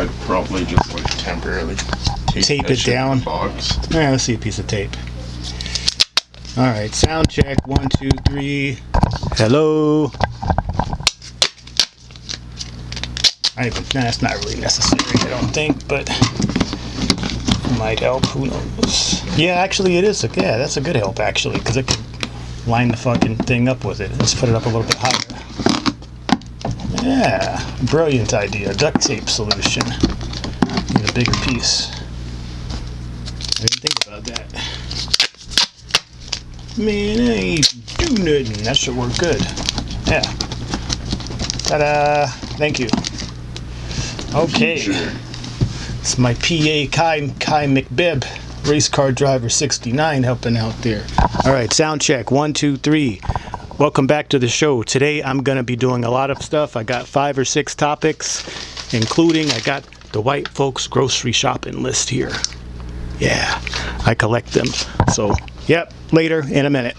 I'd probably just like temporarily tape, Tape it down. the box. Yeah, let's see a piece of tape. All right, sound check. One, two, three. Hello. I even, nah, that's not really necessary, I don't think, but it might help. Who knows? Yeah, actually, it is. A, yeah, that's a good help, actually, because it could line the fucking thing up with it. Let's put it up a little bit higher. Yeah, brilliant idea. Duct tape solution. Need a bigger piece. I didn't think about that. Man, I ain't do nothing. That should work good. Yeah. Ta-da! Thank you. Okay. It's my PA Kai Kai McBib, race car driver 69, helping out there. All right, sound check. One, two, three. Welcome back to the show. Today I'm gonna be doing a lot of stuff. I got five or six topics, including I got the white folks grocery shopping list here. Yeah, I collect them. So, yep, later in a minute.